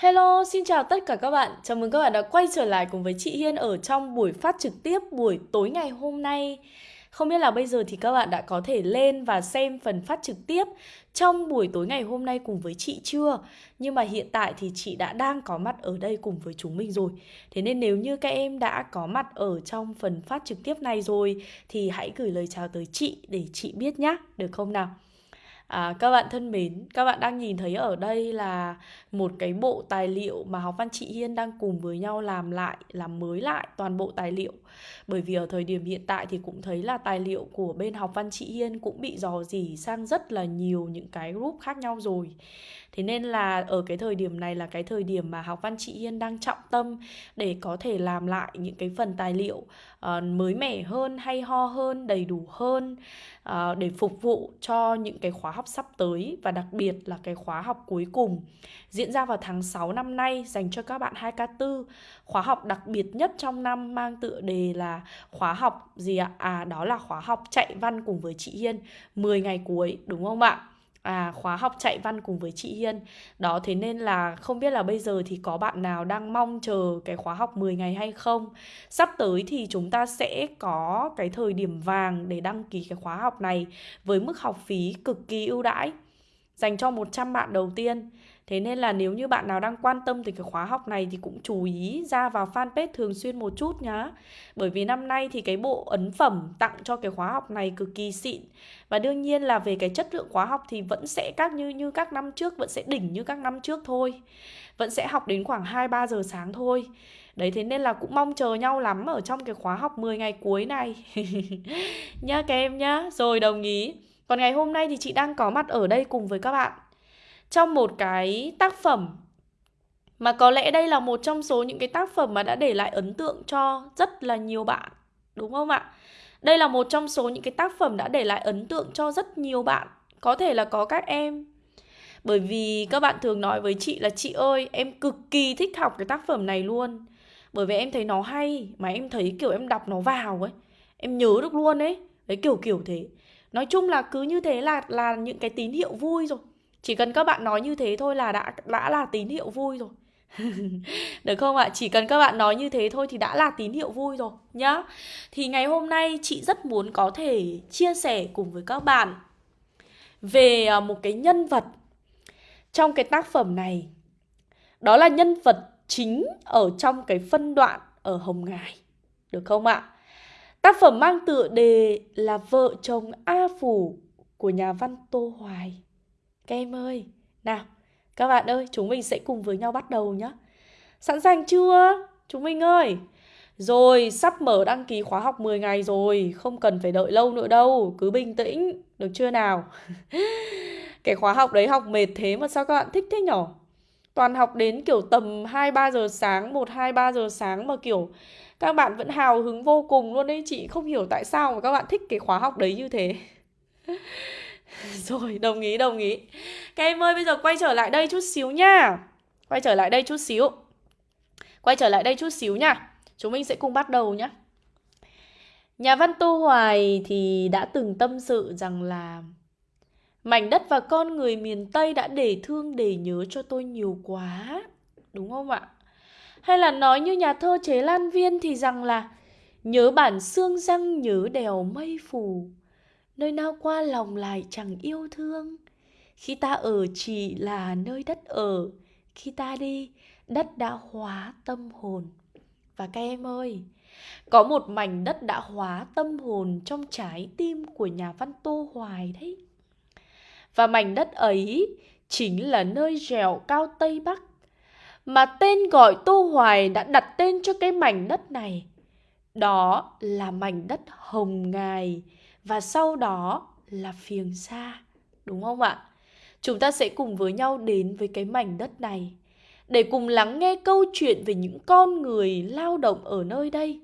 Hello, xin chào tất cả các bạn. Chào mừng các bạn đã quay trở lại cùng với chị Hiên ở trong buổi phát trực tiếp buổi tối ngày hôm nay. Không biết là bây giờ thì các bạn đã có thể lên và xem phần phát trực tiếp trong buổi tối ngày hôm nay cùng với chị chưa? Nhưng mà hiện tại thì chị đã đang có mặt ở đây cùng với chúng mình rồi. Thế nên nếu như các em đã có mặt ở trong phần phát trực tiếp này rồi thì hãy gửi lời chào tới chị để chị biết nhé, được không nào? À, các bạn thân mến, các bạn đang nhìn thấy ở đây là một cái bộ tài liệu mà học văn chị Hiên đang cùng với nhau làm lại, làm mới lại toàn bộ tài liệu. Bởi vì ở thời điểm hiện tại thì cũng thấy là tài liệu của bên học văn chị Hiên cũng bị dò dỉ sang rất là nhiều những cái group khác nhau rồi. Thế nên là ở cái thời điểm này là cái thời điểm mà học văn chị Hiên đang trọng tâm để có thể làm lại những cái phần tài liệu uh, mới mẻ hơn, hay ho hơn, đầy đủ hơn uh, để phục vụ cho những cái khóa học sắp tới và đặc biệt là cái khóa học cuối cùng diễn ra vào tháng 6 năm nay, dành cho các bạn 2K4 khóa học đặc biệt nhất trong năm mang tựa đề là khóa học gì ạ? À đó là khóa học chạy văn cùng với chị Hiên 10 ngày cuối, đúng không ạ? À khóa học chạy văn cùng với chị Hiên. Đó, thế nên là không biết là bây giờ thì có bạn nào đang mong chờ cái khóa học 10 ngày hay không. Sắp tới thì chúng ta sẽ có cái thời điểm vàng để đăng ký cái khóa học này với mức học phí cực kỳ ưu đãi, dành cho 100 bạn đầu tiên. Thế nên là nếu như bạn nào đang quan tâm thì cái khóa học này thì cũng chú ý ra vào fanpage thường xuyên một chút nhá. Bởi vì năm nay thì cái bộ ấn phẩm tặng cho cái khóa học này cực kỳ xịn. Và đương nhiên là về cái chất lượng khóa học thì vẫn sẽ các như như các năm trước, vẫn sẽ đỉnh như các năm trước thôi. Vẫn sẽ học đến khoảng 2 3 giờ sáng thôi. Đấy thế nên là cũng mong chờ nhau lắm ở trong cái khóa học 10 ngày cuối này. nhá các em nhá. Rồi đồng ý. Còn ngày hôm nay thì chị đang có mặt ở đây cùng với các bạn trong một cái tác phẩm mà có lẽ đây là một trong số những cái tác phẩm mà đã để lại ấn tượng cho rất là nhiều bạn, đúng không ạ? Đây là một trong số những cái tác phẩm đã để lại ấn tượng cho rất nhiều bạn, có thể là có các em. Bởi vì các bạn thường nói với chị là chị ơi, em cực kỳ thích học cái tác phẩm này luôn. Bởi vì em thấy nó hay, mà em thấy kiểu em đọc nó vào ấy, em nhớ được luôn ấy. Đấy kiểu kiểu thế. Nói chung là cứ như thế là là những cái tín hiệu vui rồi. Chỉ cần các bạn nói như thế thôi là đã đã là tín hiệu vui rồi. Được không ạ? Chỉ cần các bạn nói như thế thôi thì đã là tín hiệu vui rồi, nhá. Thì ngày hôm nay chị rất muốn có thể chia sẻ cùng với các bạn về à, một cái nhân vật trong cái tác phẩm này. Đó là nhân vật chính ở trong cái phân đoạn ở Hồng Ngài. Được không ạ? Tác phẩm mang tựa đề là Vợ chồng A Phủ của nhà văn Tô Hoài. Các em ơi, nào, các bạn ơi, chúng mình sẽ cùng với nhau bắt đầu nhé. Sẵn sàng chưa? Chúng mình ơi. Rồi, sắp mở đăng ký khóa học 10 ngày rồi, không cần phải đợi lâu nữa đâu, cứ bình tĩnh, được chưa nào? Cái khóa học đấy học mệt thế mà sao các bạn thích thế nhở? Toàn học đến kiểu tầm 2-3 giờ sáng, 1-2-3 giờ sáng mà kiểu các bạn vẫn hào hứng vô cùng luôn đấy Chị không hiểu tại sao mà các bạn thích cái khóa học đấy như thế Ừ. Rồi, đồng ý, đồng ý. Các em ơi, bây giờ quay trở lại đây chút xíu nha. Quay trở lại đây chút xíu. Quay trở lại đây chút xíu nha. Chúng mình sẽ cùng bắt đầu nhé Nhà văn Tô Hoài thì đã từng tâm sự rằng là Mảnh đất và con người miền Tây đã để thương để nhớ cho tôi nhiều quá. Đúng không ạ? Hay là nói như nhà thơ Chế Lan Viên thì rằng là Nhớ bản xương răng nhớ đèo mây phù nơi nào qua lòng lại chẳng yêu thương. Khi ta ở chỉ là nơi đất ở, khi ta đi, đất đã hóa tâm hồn. Và các em ơi, có một mảnh đất đã hóa tâm hồn trong trái tim của nhà văn tô hoài đấy. Và mảnh đất ấy chính là nơi dẻo cao tây bắc, mà tên gọi tô hoài đã đặt tên cho cái mảnh đất này. Đó là mảnh đất hồng ngài và sau đó là phiền xa, đúng không ạ? Chúng ta sẽ cùng với nhau đến với cái mảnh đất này để cùng lắng nghe câu chuyện về những con người lao động ở nơi đây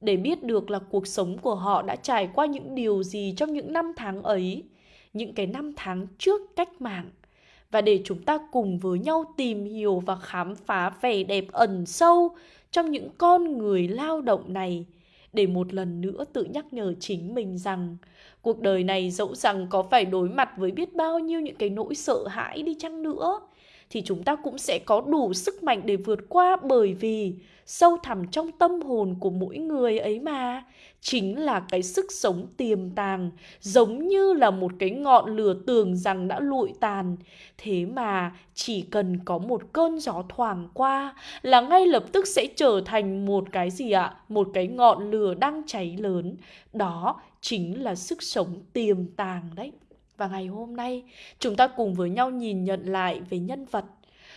để biết được là cuộc sống của họ đã trải qua những điều gì trong những năm tháng ấy, những cái năm tháng trước cách mạng và để chúng ta cùng với nhau tìm hiểu và khám phá vẻ đẹp ẩn sâu trong những con người lao động này để một lần nữa tự nhắc nhở chính mình rằng, cuộc đời này dẫu rằng có phải đối mặt với biết bao nhiêu những cái nỗi sợ hãi đi chăng nữa thì chúng ta cũng sẽ có đủ sức mạnh để vượt qua bởi vì sâu thẳm trong tâm hồn của mỗi người ấy mà. Chính là cái sức sống tiềm tàng, giống như là một cái ngọn lửa tưởng rằng đã lụi tàn. Thế mà chỉ cần có một cơn gió thoảng qua là ngay lập tức sẽ trở thành một cái gì ạ? Một cái ngọn lửa đang cháy lớn. Đó chính là sức sống tiềm tàng đấy và ngày hôm nay chúng ta cùng với nhau nhìn nhận lại về nhân vật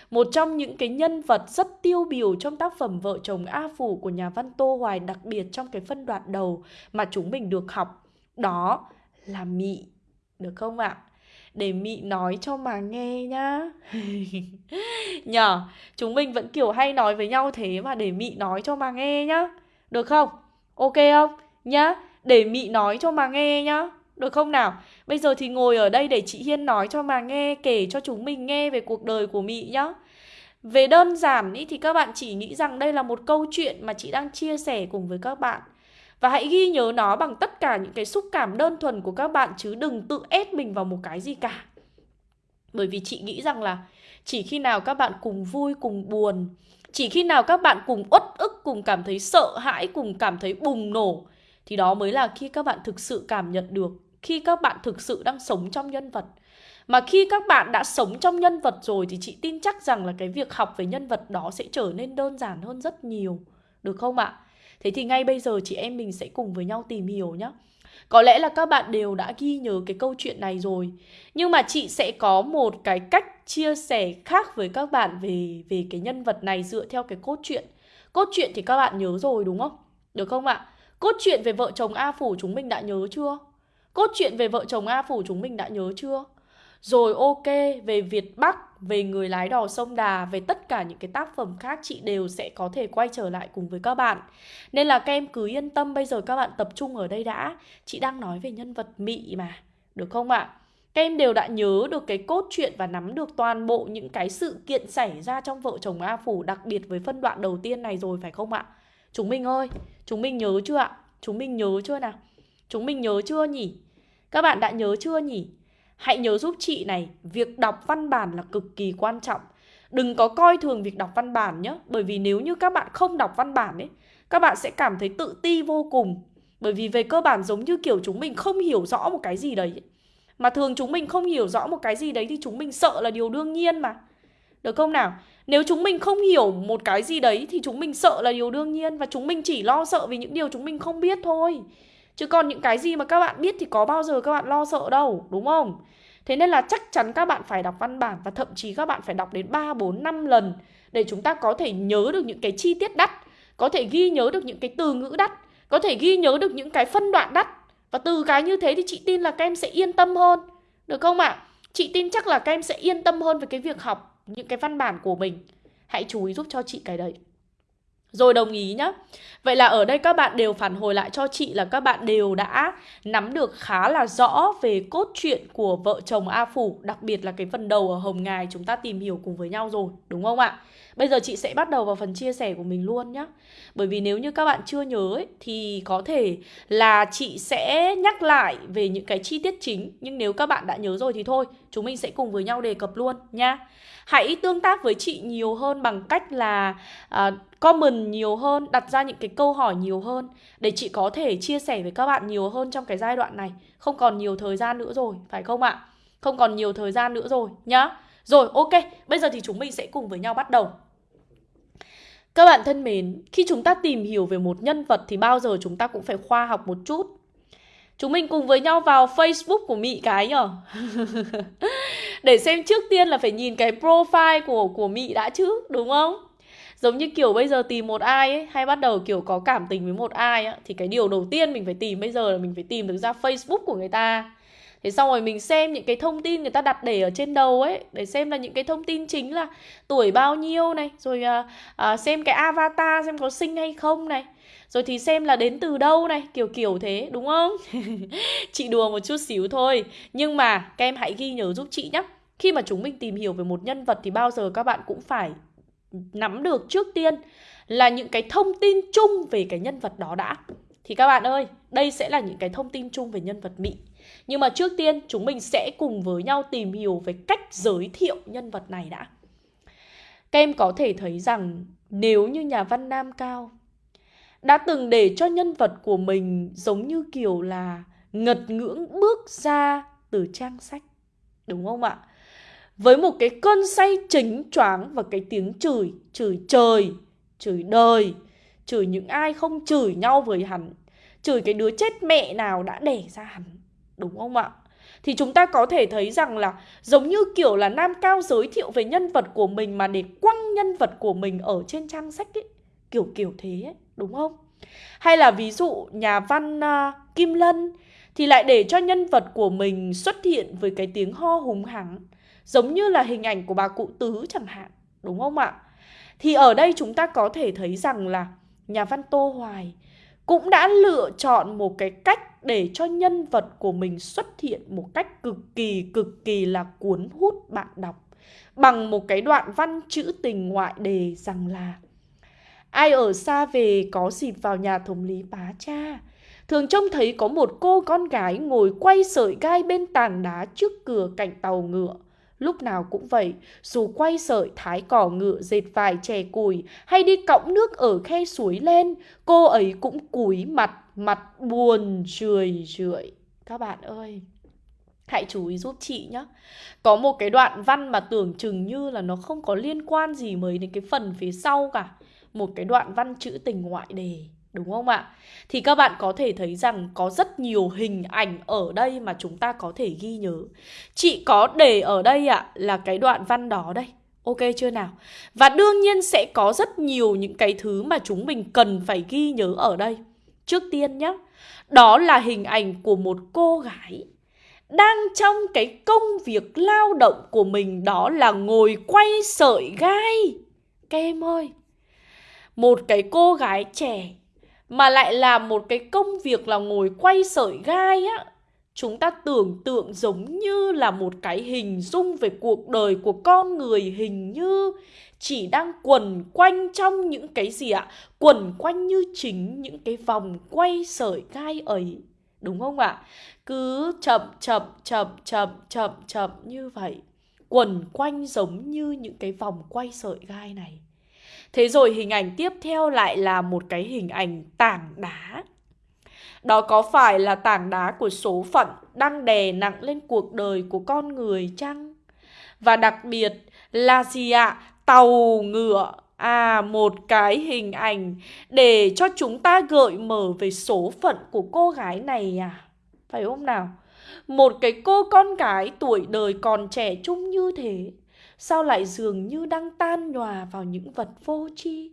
một trong những cái nhân vật rất tiêu biểu trong tác phẩm Vợ chồng A Phủ của nhà văn Tô Hoài đặc biệt trong cái phân đoạn đầu mà chúng mình được học đó là Mị. Được không ạ? Để Mị nói cho mà nghe nhá. Nhờ, chúng mình vẫn kiểu hay nói với nhau thế mà để Mị nói cho mà nghe nhá. Được không? Ok không? Nhá, để Mị nói cho mà nghe nhá. Được không nào? Bây giờ thì ngồi ở đây để chị Hiên nói cho mà nghe Kể cho chúng mình nghe về cuộc đời của Mị nhá. Về đơn giản ý, thì các bạn chỉ nghĩ rằng đây là một câu chuyện mà chị đang chia sẻ cùng với các bạn. Và hãy ghi nhớ nó bằng tất cả những cái xúc cảm đơn thuần của các bạn Chứ đừng tự ép mình vào một cái gì cả. Bởi vì chị nghĩ rằng là chỉ khi nào các bạn cùng vui cùng buồn Chỉ khi nào các bạn cùng uất ức, cùng cảm thấy sợ hãi, cùng cảm thấy bùng nổ Thì đó mới là khi các bạn thực sự cảm nhận được khi các bạn thực sự đang sống trong nhân vật. Mà khi các bạn đã sống trong nhân vật rồi thì chị tin chắc rằng là cái việc học về nhân vật đó sẽ trở nên đơn giản hơn rất nhiều. Được không ạ? Thế thì ngay bây giờ chị em mình sẽ cùng với nhau tìm hiểu nhé có lẽ là các bạn đều đã ghi nhớ cái câu chuyện này rồi. Nhưng mà chị sẽ có một cái cách chia sẻ khác với các bạn về về cái nhân vật này dựa theo cái cốt truyện. Cốt truyện thì các bạn nhớ rồi, đúng không? Được không ạ? Cốt truyện về vợ chồng a phủ chúng mình đã nhớ chưa? Cốt truyện về vợ chồng A Phủ chúng mình đã nhớ chưa? Rồi ok, về Việt Bắc, về người lái đò sông Đà, về tất cả những cái tác phẩm khác chị đều sẽ có thể quay trở lại cùng với các bạn. Nên là các em cứ yên tâm, bây giờ các bạn tập trung ở đây đã. Chị đang nói về nhân vật Mị mà, được không ạ? Các em đều đã nhớ được cái cốt truyện và nắm được toàn bộ những cái sự kiện xảy ra trong vợ chồng A Phủ, đặc biệt với phân đoạn đầu tiên này rồi phải không ạ? Chúng mình ơi, chúng mình nhớ chưa ạ? Chúng mình nhớ chưa nào? Chúng mình nhớ chưa nhỉ? Các bạn đã nhớ chưa nhỉ? Hãy nhớ giúp chị này, việc đọc văn bản là cực kỳ quan trọng. Đừng có coi thường việc đọc văn bản nhé, bởi vì nếu như các bạn không đọc văn bản ấy, các bạn sẽ cảm thấy tự ti vô cùng. Bởi vì về cơ bản giống như kiểu chúng mình không hiểu rõ một cái gì đấy. Mà thường chúng mình không hiểu rõ một cái gì đấy thì chúng mình sợ là điều đương nhiên mà. Được không nào? Nếu chúng mình không hiểu một cái gì đấy thì chúng mình sợ là điều đương nhiên và chúng mình chỉ lo sợ vì những điều chúng mình không biết thôi. Chứ còn những cái gì mà các bạn biết thì có bao giờ các bạn lo sợ đâu, đúng không? Thế nên là chắc chắn các bạn phải đọc văn bản và thậm chí các bạn phải đọc đến 3, 4, 5 lần để chúng ta có thể nhớ được những cái chi tiết đắt, có thể ghi nhớ được những cái từ ngữ đắt, có thể ghi nhớ được những cái phân đoạn đắt. Và từ cái như thế thì chị tin là các em sẽ yên tâm hơn. Được không ạ? À? Chị tin chắc là các em sẽ yên tâm hơn về cái việc học những cái văn bản của mình. Hãy chú ý giúp cho chị cái đấy. Rồi đồng ý nhá. Vậy là ở đây các bạn đều phản hồi lại cho chị là các bạn đều đã nắm được khá là rõ về cốt truyện của vợ chồng A Phủ, đặc biệt là cái phần đầu ở Hồng Ngài chúng ta tìm hiểu cùng với nhau rồi, đúng không ạ? Bây giờ chị sẽ bắt đầu vào phần chia sẻ của mình luôn nhá. Bởi vì nếu như các bạn chưa nhớ ấy, thì có thể là chị sẽ nhắc lại về những cái chi tiết chính, nhưng nếu các bạn đã nhớ rồi thì thôi, chúng mình sẽ cùng với nhau đề cập luôn nha. Hãy tương tác với chị nhiều hơn bằng cách là uh, comment nhiều hơn, đặt ra những cái câu hỏi nhiều hơn để chị có thể chia sẻ với các bạn nhiều hơn trong cái giai đoạn này. Không còn nhiều thời gian nữa rồi, phải không ạ? Không còn nhiều thời gian nữa rồi nhá. Rồi, ok, bây giờ thì chúng mình sẽ cùng với nhau bắt đầu. Các bạn thân mến, khi chúng ta tìm hiểu về một nhân vật thì bao giờ chúng ta cũng phải khoa học một chút. Chúng mình cùng với nhau vào Facebook của Mỹ cái nhở Để xem trước tiên là phải nhìn cái profile của của Mị đã chứ, đúng không? Giống như kiểu bây giờ tìm một ai ấy Hay bắt đầu kiểu có cảm tình với một ai ấy, Thì cái điều đầu tiên mình phải tìm bây giờ là mình phải tìm được ra Facebook của người ta Thế xong rồi mình xem những cái thông tin người ta đặt để ở trên đầu ấy Để xem là những cái thông tin chính là tuổi bao nhiêu này Rồi à, à, xem cái avatar xem có xinh hay không này rồi thì xem là đến từ đâu này Kiểu kiểu thế đúng không? chị đùa một chút xíu thôi Nhưng mà các em hãy ghi nhớ giúp chị nhé Khi mà chúng mình tìm hiểu về một nhân vật Thì bao giờ các bạn cũng phải nắm được trước tiên Là những cái thông tin chung về cái nhân vật đó đã Thì các bạn ơi, đây sẽ là những cái thông tin chung về nhân vật Mỹ nhưng mà trước tiên chúng mình sẽ cùng với nhau tìm hiểu về cách giới thiệu nhân vật này đã. Các em có thể thấy rằng nếu như nhà văn Nam Cao đã từng để cho nhân vật của mình giống như kiểu là ngật ngưỡng bước ra từ trang sách. Đúng không ạ? Với một cái cơn say chính choáng và cái tiếng chửi, chửi trời, chửi đời, chửi những ai không chửi nhau với hắn, chửi cái đứa chết mẹ nào đã đẻ ra hắn. Đúng không ạ? Thì chúng ta có thể thấy rằng là giống như kiểu là Nam Cao giới thiệu về nhân vật của mình mà để quăng nhân vật của mình ở trên trang sách ấy. Kiểu kiểu thế ấy, đúng không? Hay là ví dụ nhà văn uh, Kim Lân thì lại để cho nhân vật của mình xuất hiện với cái tiếng ho hùng hắng giống như là hình ảnh của bà cụ tứ chẳng hạn, đúng không ạ? Thì ở đây chúng ta có thể thấy rằng là nhà văn Tô Hoài cũng đã lựa chọn một cái cách để cho nhân vật của mình xuất hiện một cách cực kỳ cực kỳ là cuốn hút bạn đọc bằng một cái đoạn văn chữ tình ngoại đề rằng là Ai ở xa về có dịp vào nhà thống lý bá cha Thường trông thấy có một cô con gái ngồi quay sợi gai bên tảng đá trước cửa cạnh tàu ngựa Lúc nào cũng vậy, dù quay sợi thái cỏ ngựa dệt vài chè củi hay đi cõng nước ở khe suối lên, cô ấy cũng cúi mặt, mặt buồn rười rượi. Các bạn ơi, hãy chú ý giúp chị nhé. Có một cái đoạn văn mà tưởng chừng như là nó không có liên quan gì mấy đến cái phần phía sau cả. Một cái đoạn văn chữ tình ngoại đề. Đúng không ạ? Thì các bạn có thể thấy rằng có rất nhiều hình ảnh ở đây mà chúng ta có thể ghi nhớ. Chị có để ở đây ạ là cái đoạn văn đó đây. Ok chưa nào? Và đương nhiên sẽ có rất nhiều những cái thứ mà chúng mình cần phải ghi nhớ ở đây. Trước tiên nhé, đó là hình ảnh của một cô gái đang trong cái công việc lao động của mình đó là ngồi quay sợi gai. Các em ơi, một cái cô gái trẻ, mà lại làm một cái công việc là ngồi quay sợi gai á chúng ta tưởng tượng giống như là một cái hình dung về cuộc đời của con người, hình như chỉ đang quần quanh trong những cái gì ạ? Quần quanh như chính những cái vòng quay sợi gai ấy. Đúng không ạ? Cứ chậm chậm chậm chậm chậm chậm như vậy. Quần quanh giống như những cái vòng quay sợi gai này. Thế rồi hình ảnh tiếp theo lại là một cái hình ảnh tảng đá. Đó có phải là tảng đá của số phận đang đè nặng lên cuộc đời của con người chăng? Và đặc biệt là gì ạ? Tàu ngựa. À, một cái hình ảnh để cho chúng ta gợi mở về số phận của cô gái này à? Phải không nào? Một cái cô con gái tuổi đời còn trẻ trung như thế Sao lại dường như đang tan nhòa vào những vật vô tri?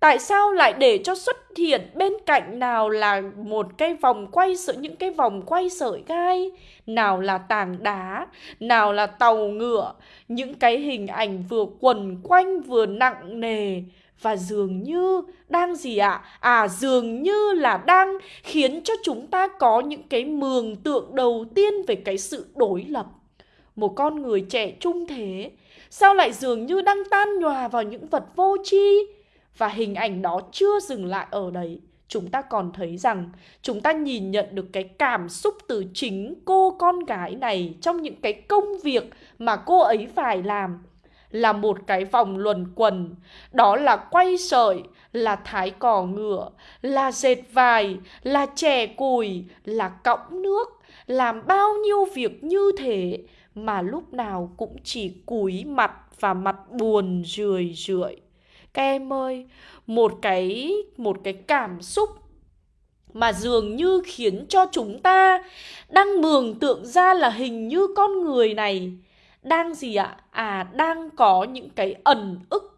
Tại sao lại để cho xuất hiện bên cạnh nào là một cái vòng quay sợi những cái vòng quay sợi gai, nào là tảng đá, nào là tàu ngựa, những cái hình ảnh vừa quần quanh vừa nặng nề và dường như đang gì ạ? À? à dường như là đang khiến cho chúng ta có những cái mường tượng đầu tiên về cái sự đối lập. Một con người trẻ trung thế. Sao lại dường như đang tan nhòa vào những vật vô tri? Và hình ảnh đó chưa dừng lại ở đấy. Chúng ta còn thấy rằng chúng ta nhìn nhận được cái cảm xúc từ chính cô con gái này Trong những cái công việc mà cô ấy phải làm. Là một cái vòng luẩn quần Đó là quay sợi, là thái cỏ ngựa, là dệt vải, là chè cùi, là cõng nước. Làm bao nhiêu việc như thế? Mà lúc nào cũng chỉ cúi mặt và mặt buồn rười rượi. Các em ơi, một cái một cái cảm xúc mà dường như khiến cho chúng ta đang mường tượng ra là hình như con người này đang gì ạ? À đang có những cái ẩn ức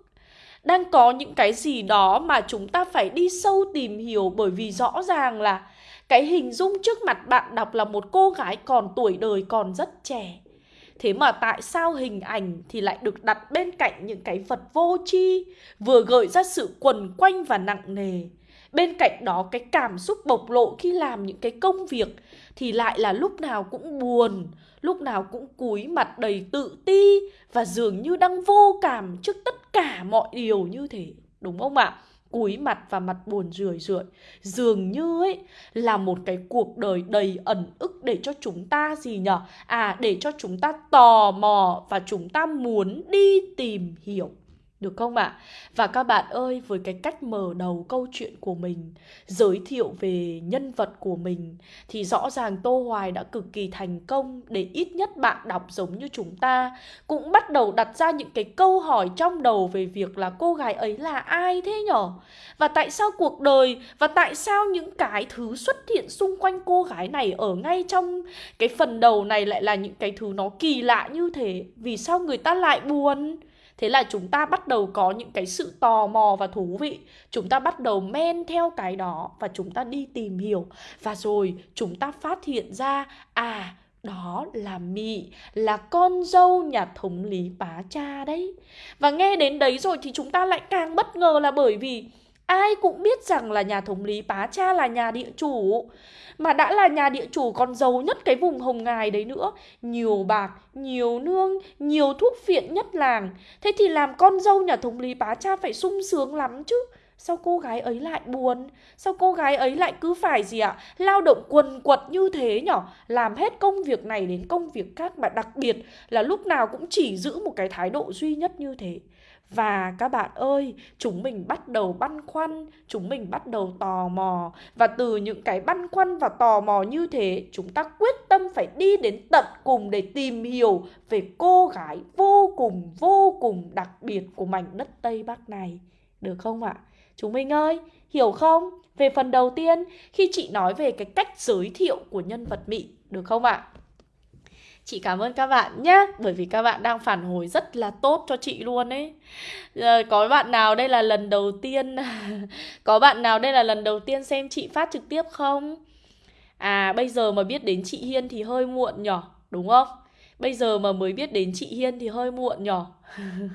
đang có những cái gì đó mà chúng ta phải đi sâu tìm hiểu bởi vì rõ ràng là cái hình dung trước mặt bạn đọc là một cô gái còn tuổi đời còn rất trẻ Thế mà tại sao hình ảnh thì lại được đặt bên cạnh những cái vật vô tri, Vừa gợi ra sự quần quanh và nặng nề Bên cạnh đó, cái cảm xúc bộc lộ khi làm những cái công việc Thì lại là lúc nào cũng buồn, Lúc nào cũng cúi mặt đầy tự ti Và dường như đang vô cảm trước tất cả mọi điều như thế Đúng không ạ? À? Cúi mặt và mặt buồn rười rượi. Dường như ấy, là một cái cuộc đời đầy ẩn ức để cho chúng ta gì nhở? À để cho chúng ta tò mò và chúng ta muốn đi tìm hiểu. Được không ạ? À? Và các bạn ơi, với cái cách mở đầu câu chuyện của mình, giới thiệu về nhân vật của mình thì rõ ràng Tô Hoài đã cực kỳ thành công để ít nhất bạn đọc giống như chúng ta cũng bắt đầu đặt ra những cái câu hỏi trong đầu về việc là cô gái ấy là ai thế nhở? Và tại sao cuộc đời và tại sao những cái thứ xuất hiện xung quanh cô gái này ở ngay trong cái phần đầu này lại là những cái thứ nó kỳ lạ như thế? Vì sao người ta lại buồn? Thế là chúng ta bắt đầu có những cái sự tò mò và thú vị. Chúng ta bắt đầu men theo cái đó và chúng ta đi tìm hiểu. Và rồi chúng ta phát hiện ra À đó là Mị, là con dâu nhà thống lý bá cha đấy. Và nghe đến đấy rồi thì chúng ta lại càng bất ngờ là bởi vì Ai cũng biết rằng là nhà thống lý pá cha là nhà địa chủ mà đã là nhà địa chủ còn giàu nhất cái vùng hồng ngài đấy nữa. Nhiều bạc, nhiều nương, nhiều thuốc phiện nhất làng. Thế thì làm con dâu nhà thống lý pá cha phải sung sướng lắm chứ. Sao cô gái ấy lại buồn? Sao cô gái ấy lại cứ phải gì ạ? Lao động quần quật như thế nhở? Làm hết công việc này đến công việc khác Mà đặc biệt là lúc nào cũng chỉ giữ một cái thái độ duy nhất như thế và các bạn ơi, chúng mình bắt đầu băn khoăn, chúng mình bắt đầu tò mò Và từ những cái băn khoăn và tò mò như thế Chúng ta quyết tâm phải đi đến tận cùng để tìm hiểu về cô gái vô cùng vô cùng đặc biệt của mảnh đất Tây Bắc này Được không ạ? Chúng mình ơi, hiểu không? Về phần đầu tiên, khi chị nói về cái cách giới thiệu của nhân vật Mỹ, được không ạ? Chị cảm ơn các bạn nhé Bởi vì các bạn đang phản hồi rất là tốt cho chị luôn ấy à, Có bạn nào đây là lần đầu tiên Có bạn nào đây là lần đầu tiên xem chị phát trực tiếp không? À bây giờ mà biết đến chị Hiên thì hơi muộn nhở Đúng không? Bây giờ mà mới biết đến chị Hiên thì hơi muộn nhở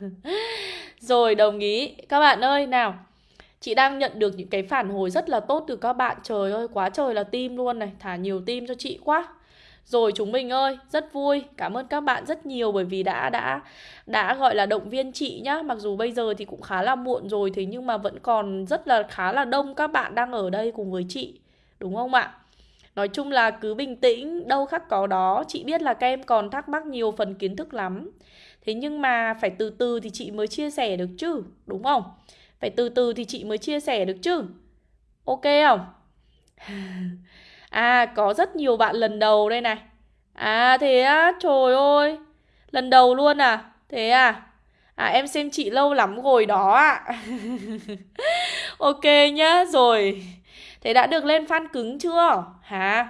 Rồi đồng ý Các bạn ơi nào Chị đang nhận được những cái phản hồi rất là tốt từ các bạn Trời ơi quá trời là tim luôn này Thả nhiều tim cho chị quá rồi chúng mình ơi, rất vui. Cảm ơn các bạn rất nhiều bởi vì đã đã đã gọi là động viên chị nhá. Mặc dù bây giờ thì cũng khá là muộn rồi thế nhưng mà vẫn còn rất là khá là đông các bạn đang ở đây cùng với chị. Đúng không ạ? Nói chung là cứ bình tĩnh, đâu khắc có đó. Chị biết là các em còn thắc mắc nhiều phần kiến thức lắm. Thế nhưng mà phải từ từ thì chị mới chia sẻ được chứ, đúng không? Phải từ từ thì chị mới chia sẻ được chứ. Ok không? À có rất nhiều bạn lần đầu đây này. À thế á, trời ơi. Lần đầu luôn à? Thế à? À em xem chị lâu lắm rồi đó ạ. À. Ok nhá, Rồi. Thế đã được lên fan cứng chưa? Hả?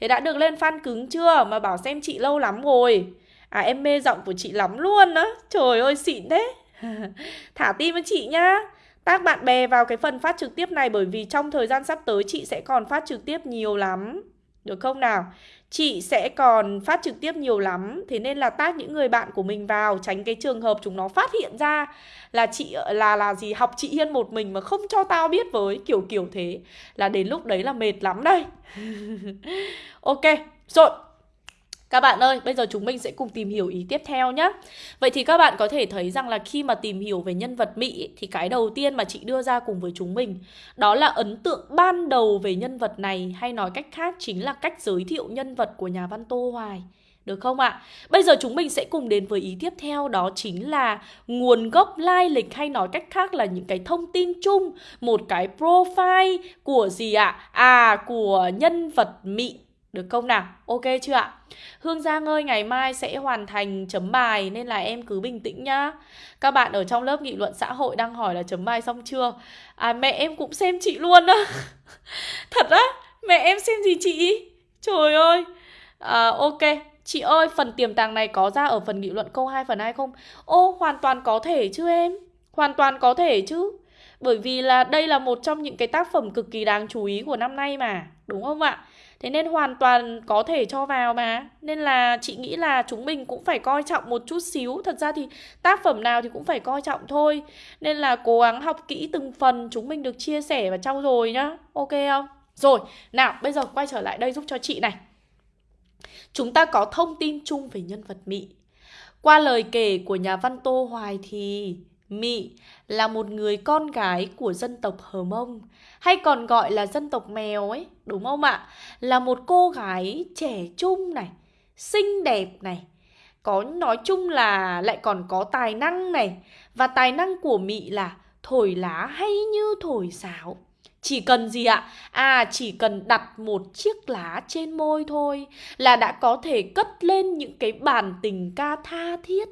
Thế đã được lên fan cứng chưa? Mà bảo xem chị lâu lắm rồi. À em mê giọng của chị lắm luôn á. Trời ơi, xịn thế. Thả tim với chị nhá. Tác bạn bè vào cái phần phát trực tiếp này bởi vì trong thời gian sắp tới chị sẽ còn phát trực tiếp nhiều lắm. Được không nào? Chị sẽ còn phát trực tiếp nhiều lắm. Thế nên là tác những người bạn của mình vào, Tránh cái trường hợp chúng nó phát hiện ra Là chị, là là gì, học chị Hiên một mình Mà không cho tao biết với. Kiểu kiểu thế. Là đến lúc đấy là mệt lắm đây. Ok, Rồi các bạn ơi, bây giờ chúng mình sẽ cùng tìm hiểu ý tiếp theo nhé. Vậy thì các bạn có thể thấy rằng là khi mà tìm hiểu về nhân vật Mỹ thì cái đầu tiên mà chị đưa ra cùng với chúng mình đó là ấn tượng ban đầu về nhân vật này hay nói cách khác chính là cách giới thiệu nhân vật của nhà văn Tô Hoài. Được không ạ? À? Bây giờ chúng mình sẽ cùng đến với ý tiếp theo đó chính là nguồn gốc lai lịch hay nói cách khác là những cái thông tin chung, một cái profile của gì ạ? À? à, của nhân vật Mỹ được không nào? Ok chưa ạ? Hương Giang ơi, ngày mai sẽ hoàn thành chấm bài nên là em cứ bình tĩnh nhá. Các bạn ở trong lớp nghị luận xã hội đang hỏi là chấm bài xong chưa? À mẹ em cũng xem chị luôn á. Thật á? Mẹ em xem gì chị? Trời ơi. À, ok. Chị ơi, phần tiềm tàng này có ra ở phần nghị luận câu 2 phần 2 không? Ô, hoàn toàn có thể chứ em. Hoàn toàn có thể chứ. Bởi vì là đây là một trong những cái tác phẩm cực kỳ đáng chú ý của năm nay mà. Đúng không ạ? Thế nên hoàn toàn có thể cho vào mà. Nên là chị nghĩ là chúng mình cũng phải coi trọng một chút xíu. Thật ra thì tác phẩm nào thì cũng phải coi trọng thôi. Nên là cố gắng học kỹ từng phần Chúng mình được chia sẻ và trau dồi nhá. Ok không? Rồi, nào bây giờ quay trở lại đây giúp cho chị này. Chúng ta có thông tin chung về nhân vật mị Qua lời kể của nhà văn Tô Hoài thì Mị là một người con gái của dân tộc Hờ Mông hay còn gọi là dân tộc mèo ấy, đúng không ạ? Là một cô gái trẻ trung này, xinh đẹp này, có nói chung là lại còn có tài năng này và tài năng của mị là thổi lá hay như thổi sáo chỉ cần gì ạ? À chỉ cần đặt một chiếc lá trên môi thôi là đã có thể cất lên những cái bản tình ca tha thiết.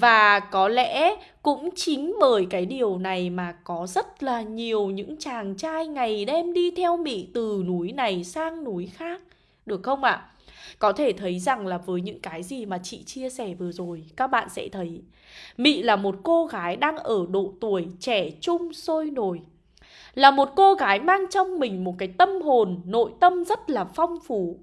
Và có lẽ cũng chính bởi cái điều này mà có rất là nhiều những chàng trai ngày đêm đi theo Mỹ từ núi này sang núi khác. Được không ạ? À? Có thể thấy rằng là với những cái gì mà chị chia sẻ vừa rồi Các bạn sẽ thấy Mị là một cô gái đang ở độ tuổi trẻ trung sôi nổi là một cô gái mang trong mình một cái tâm hồn, nội tâm rất là phong phú.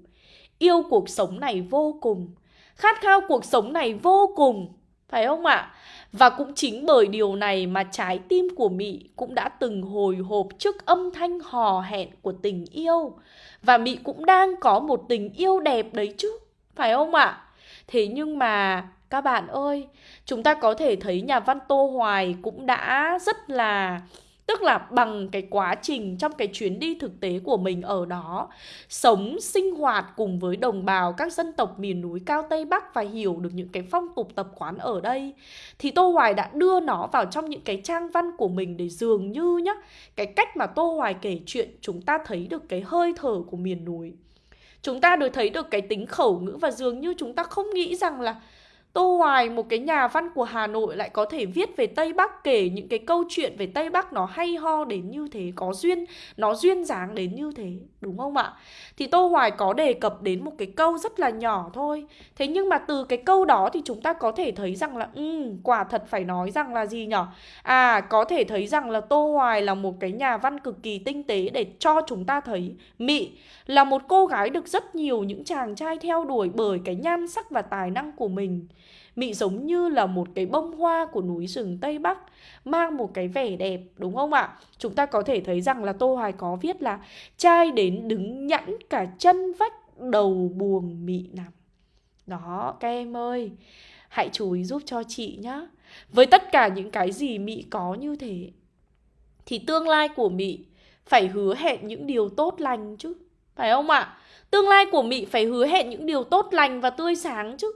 Yêu cuộc sống này vô cùng, khát khao cuộc sống này vô cùng, phải không ạ? Và cũng chính bởi điều này mà trái tim của Mị cũng đã từng hồi hộp trước âm thanh hò hẹn của tình yêu. Và Mị cũng đang có một tình yêu đẹp đấy chứ, phải không ạ? Thế nhưng mà các bạn ơi, chúng ta có thể thấy nhà văn Tô Hoài cũng đã rất là Tức là bằng cái quá trình trong cái chuyến đi thực tế của mình ở đó. Sống, sinh hoạt cùng với đồng bào các dân tộc miền núi cao Tây Bắc Và hiểu được những cái phong tục tập quán ở đây. Thì Tô Hoài đã đưa nó vào trong những cái trang văn của mình Để dường như nhá, Cái cách mà Tô Hoài kể chuyện chúng ta thấy được cái hơi thở của miền núi. Chúng ta được thấy được cái tính khẩu ngữ Và dường như chúng ta không nghĩ rằng là Tô Hoài, một cái nhà văn của Hà Nội lại có thể viết về Tây Bắc kể những cái câu chuyện về Tây Bắc nó hay ho đến như thế, có duyên, nó duyên dáng đến như thế, đúng không ạ? Thì Tô Hoài có đề cập đến một cái câu rất là nhỏ thôi. Thế nhưng mà từ cái câu đó thì chúng ta có thể thấy rằng là ừ, quả thật phải nói rằng là gì nhở? À, có thể thấy rằng là Tô Hoài là một cái nhà văn cực kỳ tinh tế để cho chúng ta thấy Mị là một cô gái được rất nhiều những chàng trai theo đuổi bởi cái nhan sắc và tài năng của mình. Mị giống như là một cái bông hoa của núi rừng Tây Bắc, Mang một cái vẻ đẹp, đúng không ạ? Chúng ta có thể thấy rằng là Tô Hoài có viết là Trai đến đứng nhẵn cả chân vách, đầu buồng mị nằm Đó, các em ơi, Hãy chú ý giúp cho chị nhá Với tất cả những cái gì Mị có như thế, Thì tương lai của Mị phải hứa hẹn những điều tốt lành chứ, Phải không ạ? Tương lai của Mị phải hứa hẹn những điều tốt lành và tươi sáng chứ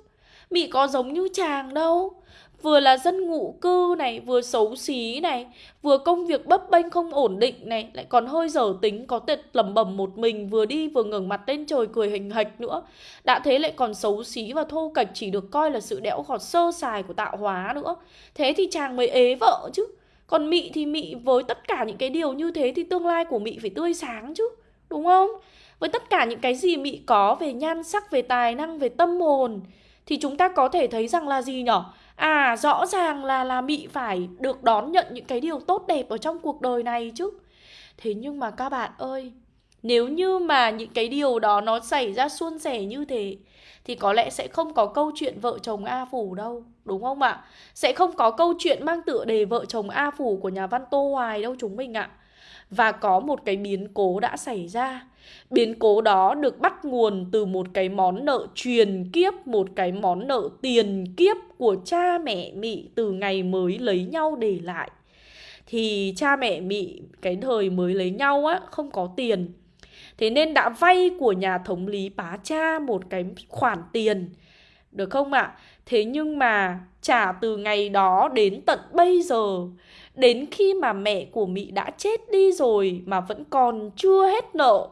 Mị có giống như chàng đâu. Vừa là dân ngụ cư này Vừa xấu xí này Vừa công việc bấp bênh không ổn định này Lại còn hơi dở tính có tệt lầm bầm một mình Vừa đi vừa ngẩng mặt lên trời cười hình hạch nữa. Đã thế lại còn xấu xí và thô cạch Chỉ được coi là sự đẽo gọt sơ sài của tạo hóa nữa. Thế thì chàng mới ế vợ chứ. Còn Mị thì Mị với tất cả những cái điều như thế Thì tương lai của Mị phải tươi sáng chứ Đúng không? Với tất cả những cái gì Mị có về nhan sắc, về tài năng, về tâm hồn thì chúng ta có thể thấy rằng là gì nhở? À rõ ràng là là Mị phải được đón nhận những cái điều tốt đẹp ở trong cuộc đời này chứ Thế nhưng mà các bạn ơi, Nếu như mà những cái điều đó nó xảy ra suôn sẻ như thế, Thì có lẽ sẽ không có câu chuyện vợ chồng A Phủ đâu, Đúng không ạ? Sẽ không có câu chuyện mang tựa đề vợ chồng A Phủ của nhà văn Tô Hoài đâu chúng mình ạ Và có một cái biến cố đã xảy ra Biến cố đó được bắt nguồn từ một cái món nợ truyền kiếp, một cái món nợ tiền kiếp của cha mẹ Mị từ ngày mới lấy nhau để lại. Thì cha mẹ Mị cái thời mới lấy nhau á không có tiền. Thế nên đã vay của nhà thống lý bá cha một cái khoản tiền. Được không ạ? À? Thế nhưng mà trả từ ngày đó đến tận bây giờ Đến khi mà mẹ của Mị đã chết đi rồi mà vẫn còn chưa hết nợ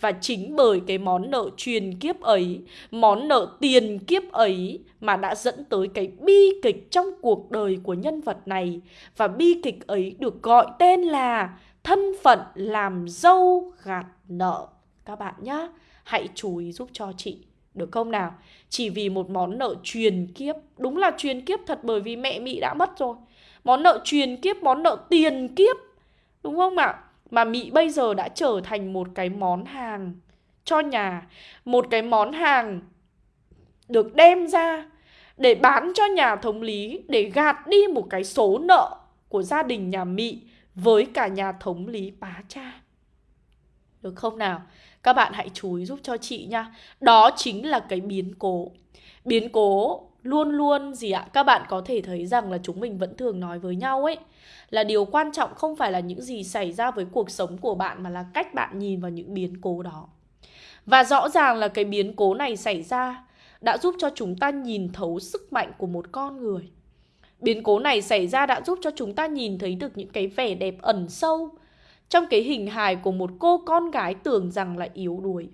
và chính bởi cái món nợ truyền kiếp ấy, món nợ tiền kiếp ấy mà đã dẫn tới cái bi kịch trong cuộc đời của nhân vật này. Và bi kịch ấy được gọi tên là thân phận làm dâu gạt nợ. Các bạn nhá, hãy chú ý giúp cho chị. Được không nào? Chỉ vì một món nợ truyền kiếp Đúng là truyền kiếp thật bởi vì mẹ Mị đã mất rồi Món nợ truyền kiếp, món nợ tiền kiếp Đúng không ạ? Mà Mị bây giờ đã trở thành một cái món hàng. Cho nhà, Một cái món hàng được đem ra để bán cho nhà thống lý, Để gạt đi một cái số nợ của gia đình nhà Mị với cả nhà thống lý bá cha. Được không nào? Các bạn hãy chú ý giúp cho chị nha. Đó chính là cái biến cố. Biến cố luôn luôn gì ạ? Các bạn có thể thấy rằng là chúng mình vẫn thường nói với nhau ấy là điều quan trọng không phải là những gì xảy ra với cuộc sống của bạn mà là cách bạn nhìn vào những biến cố đó. Và rõ ràng là cái biến cố này xảy ra đã giúp cho chúng ta nhìn thấu sức mạnh của một con người. Biến cố này xảy ra đã giúp cho chúng ta nhìn thấy được những cái vẻ đẹp ẩn sâu trong cái hình hài của một cô con gái tưởng rằng là yếu đuối.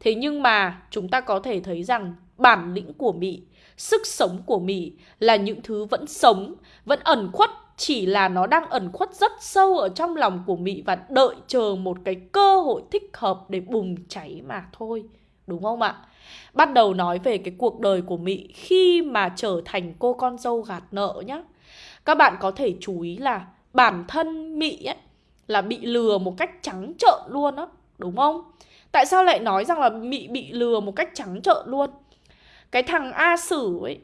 Thế nhưng mà chúng ta có thể thấy rằng bản lĩnh của Mỹ, sức sống của Mỹ là những thứ vẫn sống, vẫn ẩn khuất chỉ là nó đang ẩn khuất rất sâu ở trong lòng của Mỹ và đợi chờ một cái cơ hội thích hợp để bùng cháy mà thôi. Đúng không ạ? Bắt đầu nói về cái cuộc đời của Mỹ khi mà trở thành cô con dâu gạt nợ nhá. Các bạn có thể chú ý là bản thân Mỹ ấy là bị lừa một cách trắng trợn luôn á, đúng không? Tại sao lại nói rằng là Mỹ bị lừa một cách trắng trợn luôn? Cái thằng A Sử ấy,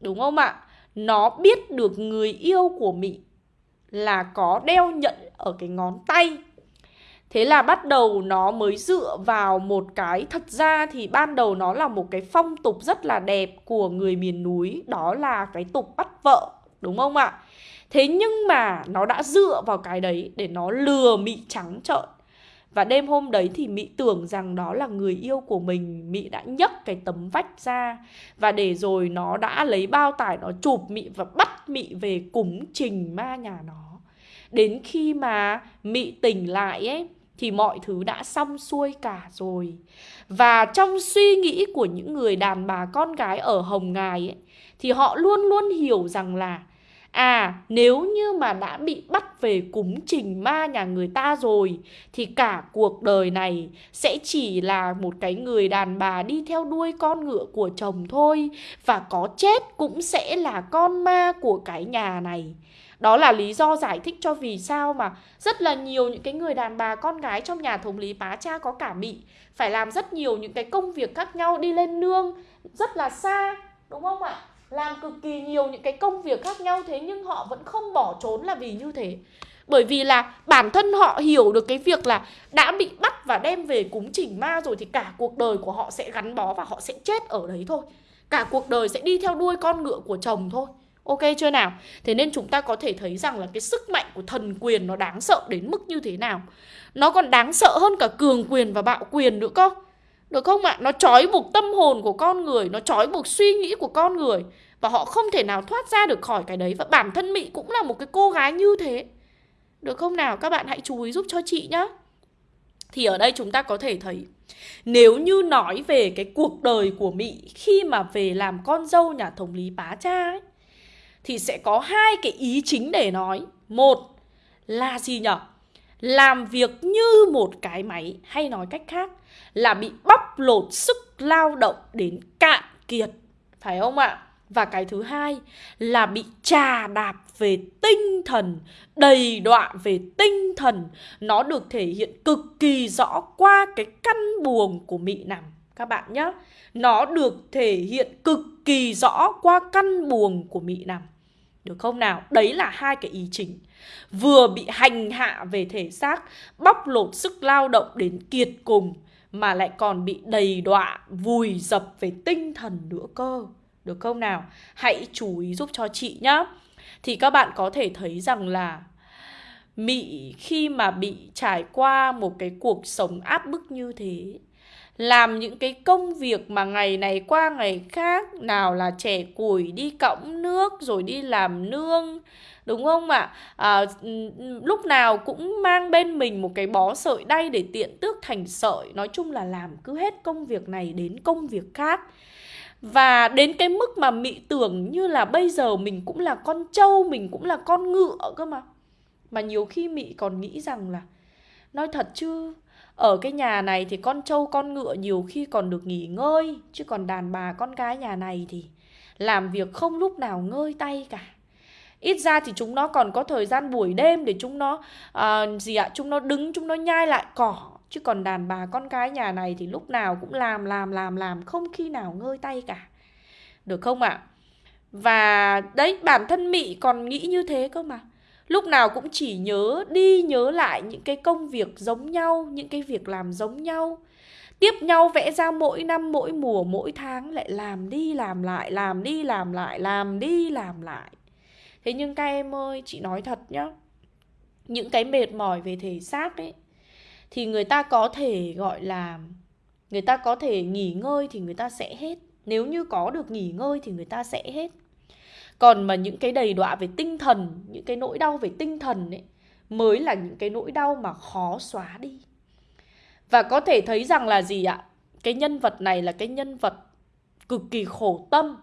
đúng không ạ? Nó biết được người yêu của Mỹ là có đeo nhẫn ở cái ngón tay Thế là bắt đầu nó mới dựa vào một cái Thật ra thì ban đầu nó là một cái phong tục rất là đẹp của người miền núi Đó là cái tục bắt vợ Đúng không ạ? Thế nhưng mà nó đã dựa vào cái đấy để nó lừa Mị trắng trợn và đêm hôm đấy thì mỹ tưởng rằng đó là người yêu của mình. Mỹ đã nhấc cái tấm vách ra. Và để rồi nó đã lấy bao tải nó chụp mỹ và bắt mỹ về cúng trình ma nhà nó. Đến khi mà mỹ tỉnh lại ấy thì mọi thứ đã xong xuôi cả rồi. Và trong suy nghĩ của những người đàn bà con gái ở Hồng Ngài ấy, thì họ luôn luôn hiểu rằng là À nếu như mà đã bị bắt về cúng trình ma nhà người ta rồi, Thì cả cuộc đời này sẽ chỉ là một cái người đàn bà đi theo đuôi con ngựa của chồng thôi, Và có chết cũng sẽ là con ma của cái nhà này. Đó là lý do giải thích cho vì sao mà rất là nhiều những cái người đàn bà con gái trong nhà thống lý bá cha có cả bị phải làm rất nhiều những cái công việc khác nhau đi lên nương rất là xa, đúng không ạ? Làm cực kỳ nhiều những cái công việc khác nhau thế nhưng họ vẫn không bỏ trốn là vì như thế. Bởi vì là bản thân họ hiểu được cái việc là đã bị bắt và đem về cúng chỉnh ma rồi thì cả cuộc đời của họ sẽ gắn bó và họ sẽ chết ở đấy thôi. Cả cuộc đời sẽ đi theo đuôi con ngựa của chồng thôi. Ok chưa nào? Thế nên chúng ta có thể thấy rằng là cái sức mạnh của thần quyền nó đáng sợ đến mức như thế nào. Nó còn đáng sợ hơn cả cường quyền và bạo quyền nữa cơ. Được không ạ? Nó trói buộc tâm hồn của con người Nó trói buộc suy nghĩ của con người Và họ không thể nào thoát ra được khỏi cái đấy Và bản thân Mỹ cũng là một cái cô gái như thế Được không nào? Các bạn hãy chú ý giúp cho chị nhé Thì ở đây chúng ta có thể thấy nếu như nói về cái cuộc đời của Mỹ khi mà về làm con dâu nhà thống lý bá cha ấy, thì sẽ có hai cái ý chính để nói. Một là gì nhở? Làm việc như một cái máy hay nói cách khác là bị bóc lột sức lao động đến cạn kiệt. Phải không ạ? Và cái thứ hai là bị trà đạp về tinh thần, đầy đọa về tinh thần. Nó được thể hiện cực kỳ rõ qua cái căn buồng của mị nằm các bạn nhé. Nó được thể hiện cực kỳ rõ qua căn buồng của mị nằm. Được không nào? Đấy là hai cái ý chính. Vừa bị hành hạ về thể xác, bóc lột sức lao động đến kiệt cùng, mà lại còn bị đầy đọa, vùi dập về tinh thần nữa cơ. Được không nào? Hãy chú ý giúp cho chị nhá. Thì các bạn có thể thấy rằng là Mị khi mà bị trải qua một cái cuộc sống áp bức như thế làm những cái công việc mà ngày này qua ngày khác nào là trẻ củi đi cõng nước rồi đi làm nương đúng không ạ? À, ừ, ừ, lúc nào cũng mang bên mình một cái bó sợi đay để tiện tước thành sợi. Nói chung là làm cứ hết công việc này đến công việc khác. Và đến cái mức mà mị tưởng như là bây giờ mình cũng là con trâu mình cũng là con ngựa cơ mà. Mà nhiều khi mị còn nghĩ rằng là nói thật chứ ở cái nhà này thì con trâu con ngựa nhiều khi còn được nghỉ ngơi Chứ còn đàn bà con gái nhà này thì làm việc không lúc nào ngơi tay cả. Ít ra thì chúng nó còn có thời gian buổi đêm để chúng nó uh, gì ạ, chúng nó đứng, chúng nó nhai lại cỏ. Chứ còn đàn bà con cái nhà này thì lúc nào cũng làm, làm, làm, làm Không khi nào ngơi tay cả. Được không ạ? Và đấy, bản thân Mị còn nghĩ như thế cơ mà. Lúc nào cũng chỉ nhớ đi nhớ lại những cái công việc giống nhau những cái việc làm giống nhau. Tiếp nhau vẽ ra mỗi năm mỗi mùa mỗi tháng lại làm đi làm lại làm đi làm lại làm đi làm lại thế nhưng các em ơi, chị nói thật nhá, những cái mệt mỏi về thể xác ấy, thì người ta có thể gọi là, người ta có thể nghỉ ngơi thì người ta sẽ hết. Nếu như có được nghỉ ngơi thì người ta sẽ hết. Còn mà những cái đầy đọa về tinh thần, Những cái nỗi đau về tinh thần ấy, Mới là những cái nỗi đau mà khó xóa đi. Và có thể thấy rằng là gì ạ? Cái nhân vật này là cái nhân vật cực kỳ khổ tâm.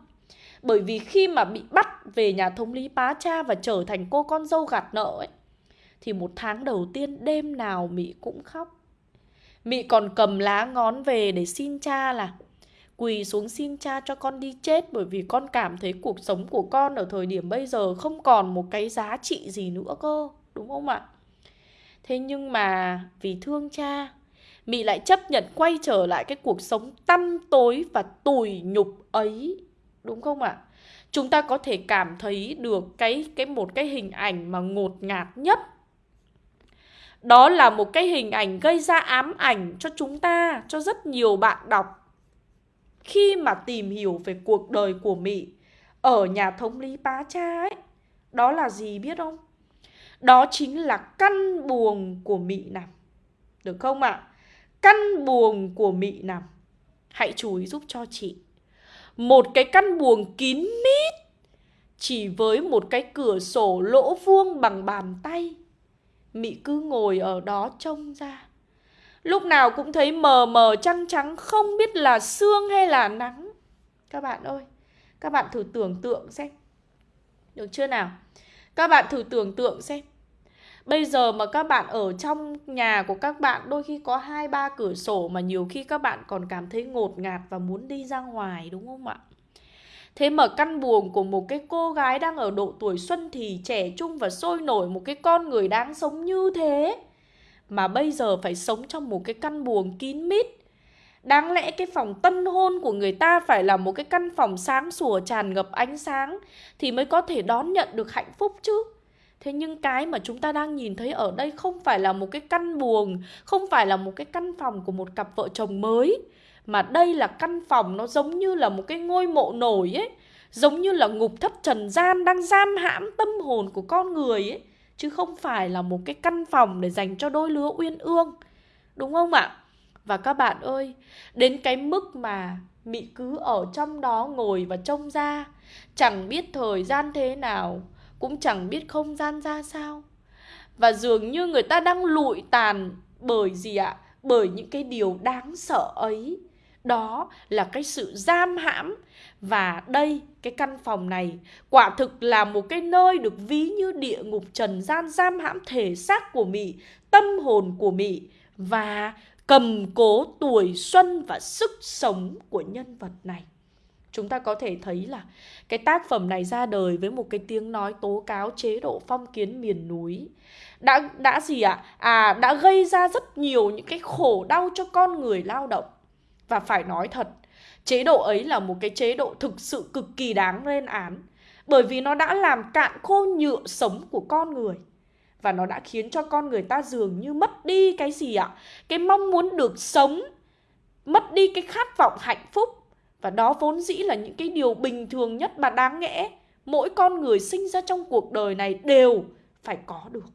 Bởi vì khi mà bị bắt về nhà thống lý bá Cha Và trở thành cô con dâu gạt nợ ấy, Thì một tháng đầu tiên đêm nào Mỹ cũng khóc Mị còn cầm lá ngón về để xin cha là Quỳ xuống xin cha cho con đi chết, Bởi vì con cảm thấy cuộc sống của con ở thời điểm bây giờ Không còn một cái giá trị gì nữa cơ, Đúng không ạ? Thế nhưng mà vì thương cha, Mị lại chấp nhận quay trở lại cái cuộc sống tăm tối và tủi nhục ấy Đúng không ạ? Chúng ta có thể cảm thấy được cái cái một cái hình ảnh mà ngột ngạt nhất đó là một cái hình ảnh gây ra ám ảnh cho chúng ta, cho rất nhiều bạn đọc khi mà tìm hiểu về cuộc đời của Mỹ ở nhà thống lý pá Cha ấy. Đó là gì biết không? Đó chính là căn buồng của Mỹ nằm. Được không ạ? À? Căn buồng của Mỹ nằm. Hãy chú ý giúp cho chị. Một cái căn buồng kín mít, chỉ với một cái cửa sổ lỗ vuông bằng bàn tay. Mị cứ ngồi ở đó trông ra. Lúc nào cũng thấy mờ mờ trăng trắng, Không biết là sương hay là nắng. Các bạn ơi, Các bạn thử tưởng tượng xem. Được chưa nào? Các bạn thử tưởng tượng xem. Bây giờ mà các bạn ở trong nhà của các bạn, Đôi khi có hai, ba cửa sổ Mà nhiều khi các bạn còn cảm thấy ngột ngạt Và muốn đi ra ngoài, đúng không ạ Thế mà căn buồng của một cái cô gái đang ở độ tuổi xuân thì trẻ trung và sôi nổi, một cái con người đáng sống như thế, mà bây giờ phải sống trong một cái căn buồng kín mít. Đáng lẽ cái phòng tân hôn của người ta phải là một cái căn phòng sáng sủa, tràn ngập ánh sáng thì mới có thể đón nhận được hạnh phúc chứ. Thế nhưng cái mà chúng ta đang nhìn thấy ở đây không phải là một cái căn buồng, không phải là một cái căn phòng của một cặp vợ chồng mới mà đây là căn phòng nó giống như là một cái ngôi mộ nổi ấy Giống như là ngục thất trần gian đang giam hãm tâm hồn của con người ấy Chứ không phải là một cái căn phòng để dành cho đôi lứa uyên ương Đúng không ạ? Và các bạn ơi, đến cái mức mà Mị cứ ở trong đó ngồi và trông ra Chẳng biết thời gian thế nào cũng chẳng biết không gian ra sao Và dường như người ta đang lụi tàn bởi gì ạ? Bởi những cái điều đáng sợ ấy đó là cái sự giam hãm và đây cái căn phòng này quả thực là một cái nơi được ví như địa ngục trần gian giam hãm thể xác của Mỹ, tâm hồn của Mỹ và cầm cố tuổi xuân và sức sống của nhân vật này. Chúng ta có thể thấy là cái tác phẩm này ra đời với một cái tiếng nói tố cáo chế độ phong kiến miền núi. Đã đã gì ạ? À? à đã gây ra rất nhiều những cái khổ đau cho con người lao động và phải nói thật, chế độ ấy là một cái chế độ thực sự cực kỳ đáng lên án. Bởi vì nó đã làm cạn khô nhựa sống của con người. Và nó đã khiến cho con người ta dường như mất đi cái gì ạ? Cái mong muốn được sống, mất đi cái khát vọng hạnh phúc. Và đó vốn dĩ là những cái điều bình thường nhất mà đáng nghẽ. Mỗi con người sinh ra trong cuộc đời này đều phải có được.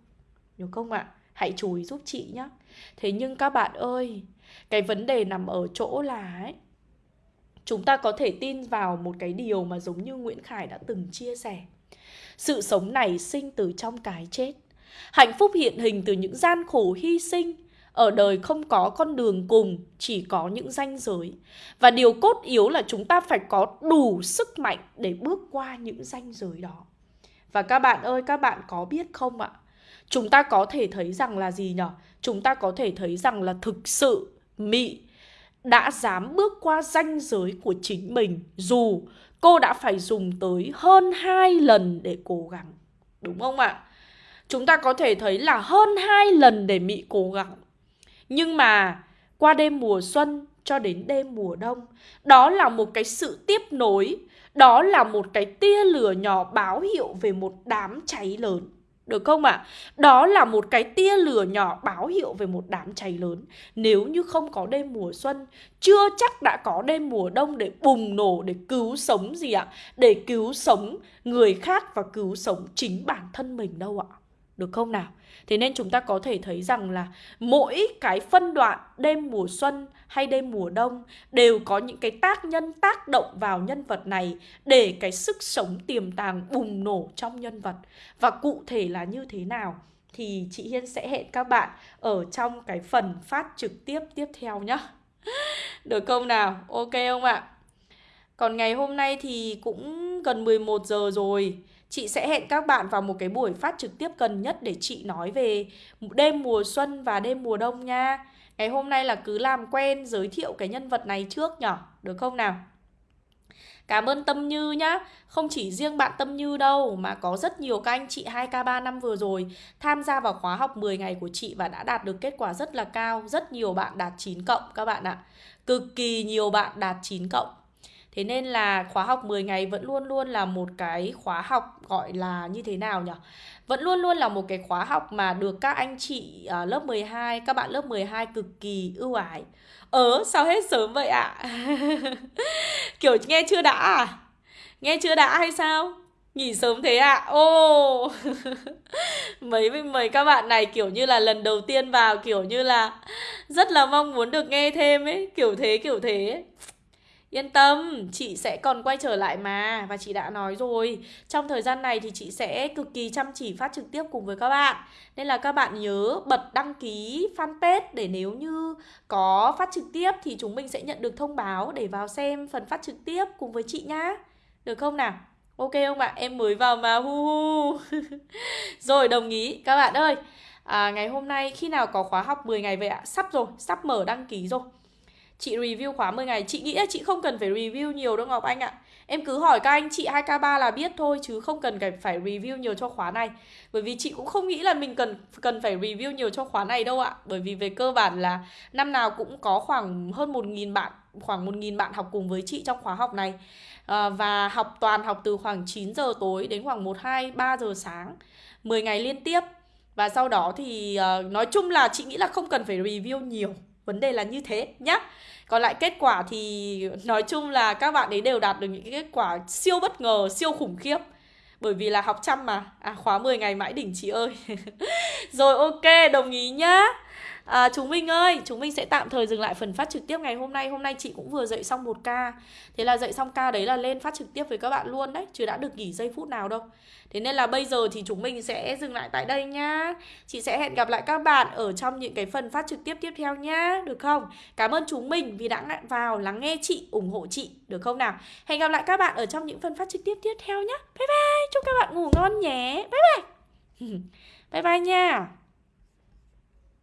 Được không ạ? Hãy chú ý giúp chị nhé. Thế nhưng các bạn ơi, cái vấn đề nằm ở chỗ là ấy, chúng ta có thể tin vào một cái điều mà giống như Nguyễn Khải đã từng chia sẻ. Sự sống này sinh từ trong cái chết. Hạnh phúc hiện hình từ những gian khổ hy sinh. Ở đời không có con đường cùng, chỉ có những ranh giới. Và điều cốt yếu là chúng ta phải có đủ sức mạnh để bước qua những ranh giới đó. Và các bạn ơi, các bạn có biết không ạ? Chúng ta có thể thấy rằng là gì nhở Chúng ta có thể thấy rằng là thực sự Mị đã dám bước qua ranh giới của chính mình dù cô đã phải dùng tới hơn hai lần để cố gắng. Đúng không ạ? Chúng ta có thể thấy là hơn hai lần để Mị cố gắng. Nhưng mà qua đêm mùa xuân cho đến đêm mùa đông, đó là một cái sự tiếp nối, đó là một cái tia lửa nhỏ báo hiệu về một đám cháy lớn. Được không ạ? À? Đó là một cái tia lửa nhỏ báo hiệu về một đám cháy lớn. Nếu như không có đêm mùa xuân, chưa chắc đã có đêm mùa đông để bùng nổ, để cứu sống gì ạ? À? Để cứu sống người khác và cứu sống chính bản thân mình đâu ạ. Được không nào? Thế nên chúng ta có thể thấy rằng là mỗi cái phân đoạn đêm mùa xuân hay đêm mùa đông đều có những cái tác nhân, tác động vào nhân vật này để cái sức sống tiềm tàng bùng nổ trong nhân vật. Và cụ thể là như thế nào thì chị Hiên sẽ hẹn các bạn ở trong cái phần phát trực tiếp tiếp theo nhá. Được không nào? Ok không ạ? Còn ngày hôm nay thì cũng gần 11 giờ rồi Chị sẽ hẹn các bạn vào một cái buổi phát trực tiếp gần nhất để chị nói về đêm mùa xuân và đêm mùa đông nha. Ngày hôm nay là cứ làm quen, giới thiệu cái nhân vật này trước nhở? Được không nào? Cảm ơn Tâm Như nhá. Không chỉ riêng bạn Tâm Như đâu, Mà có rất nhiều các anh chị 2K3 năm vừa rồi Tham gia vào khóa học 10 ngày của chị Và đã đạt được kết quả rất là cao. Rất nhiều bạn đạt 9 cộng các bạn ạ. Cực kỳ nhiều bạn đạt 9 cộng. Thế nên là khóa học 10 ngày vẫn luôn luôn là một cái khóa học gọi là như thế nào nhỉ? Vẫn luôn luôn là một cái khóa học mà được các anh chị uh, lớp 12, các bạn lớp 12 cực kỳ ưu ái. Ờ, sao hết sớm vậy ạ? À? Kiểu nghe chưa đã à? Nghe chưa đã hay sao? Nghỉ sớm thế ạ? À? Ô Mấy mấy các bạn này kiểu như là lần đầu tiên vào kiểu như là Rất là mong muốn được nghe thêm ấy Kiểu thế kiểu thế ấy. Yên tâm, chị sẽ còn quay trở lại mà Và chị đã nói rồi Trong thời gian này thì chị sẽ cực kỳ chăm chỉ phát trực tiếp cùng với các bạn Nên là các bạn nhớ bật đăng ký fanpage Để nếu như có phát trực tiếp Thì chúng mình sẽ nhận được thông báo Để vào xem phần phát trực tiếp cùng với chị nhá Được không nào? Ok không ạ? Em mới vào mà hu hu Rồi đồng ý Các bạn ơi à, Ngày hôm nay khi nào có khóa học 10 ngày vậy ạ? Sắp rồi, sắp mở đăng ký rồi Chị review khóa 10 ngày. Chị nghĩ là chị không cần phải review nhiều đâu Ngọc Anh ạ. Em cứ hỏi các anh chị 2K3 là biết thôi Chứ không cần phải review nhiều cho khóa này. Bởi vì chị cũng không nghĩ là mình cần cần phải review nhiều cho khóa này đâu ạ. Bởi vì về cơ bản là Năm nào cũng có khoảng hơn 1.000 bạn Khoảng 1.000 bạn học cùng với chị trong khóa học này. À, Và học toàn học từ khoảng 9 giờ tối Đến khoảng 1, 2, 3 giờ sáng 10 ngày liên tiếp. Và sau đó thì uh, nói chung là chị nghĩ là không cần phải review nhiều. Vấn đề là như thế nhá. Còn lại kết quả thì nói chung là các bạn ấy đều đạt được những cái kết quả siêu bất ngờ, siêu khủng khiếp. Bởi vì là học chăm mà. À khóa 10 ngày mãi đỉnh chị ơi. Rồi ok đồng ý nhá. Ờ, à, Chúng mình ơi Chúng mình sẽ tạm thời dừng lại phần phát trực tiếp ngày hôm nay. Hôm nay chị cũng vừa dạy xong một ca. Thế là dạy xong ca đấy là lên phát trực tiếp với các bạn luôn đấy Chứ đã được nghỉ giây phút nào đâu. Thế nên là bây giờ thì chúng mình sẽ dừng lại tại đây nhá. Chị sẽ hẹn gặp lại các bạn ở trong những cái phần phát trực tiếp tiếp theo nhá Được không? Cảm ơn chúng mình vì đã vào lắng nghe chị, ủng hộ chị Được không nào? Hẹn gặp lại các bạn ở trong những phần phát trực tiếp tiếp theo nhá. Bye bye, chúc các bạn ngủ ngon nhé. Bye bye. Bye bye nha.